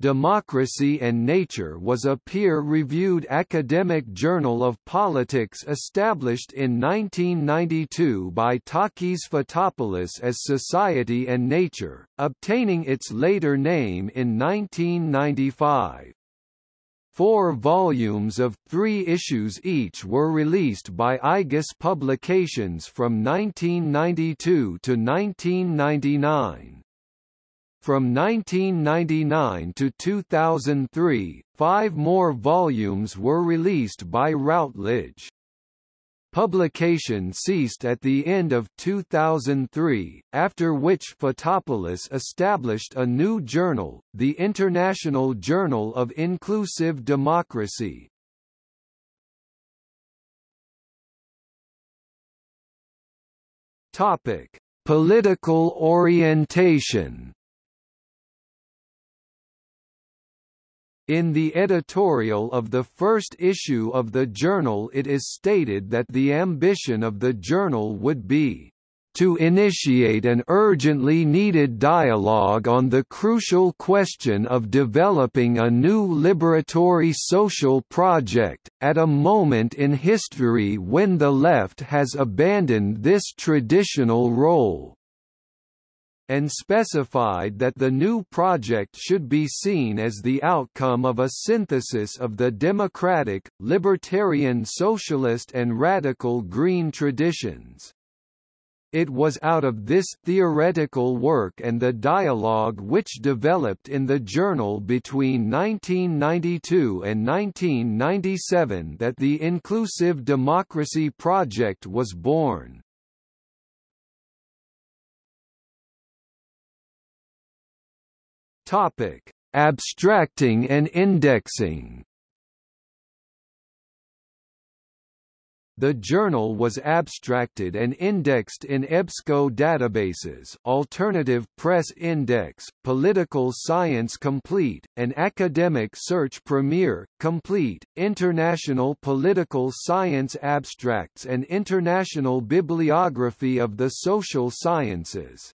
Democracy and Nature was a peer-reviewed academic journal of politics established in 1992 by Takis Fotopoulos as Society and Nature, obtaining its later name in 1995. Four volumes of three issues each were released by Aigis Publications from 1992 to 1999. From 1999 to 2003, five more volumes were released by Routledge. Publication ceased at the end of 2003, after which Fotopoulos established a new journal, the International Journal of Inclusive Democracy. Topic: Political orientation. In the editorial of the first issue of the journal it is stated that the ambition of the journal would be to initiate an urgently needed dialogue on the crucial question of developing a new liberatory social project, at a moment in history when the left has abandoned this traditional role and specified that the new project should be seen as the outcome of a synthesis of the democratic, libertarian socialist and radical green traditions. It was out of this theoretical work and the dialogue which developed in the journal between 1992 and 1997 that the Inclusive Democracy Project was born. Topic: Abstracting and indexing. The journal was abstracted and indexed in EBSCO databases Alternative Press Index, Political Science Complete, and Academic Search Premier, Complete, International Political Science Abstracts and International Bibliography of the Social Sciences.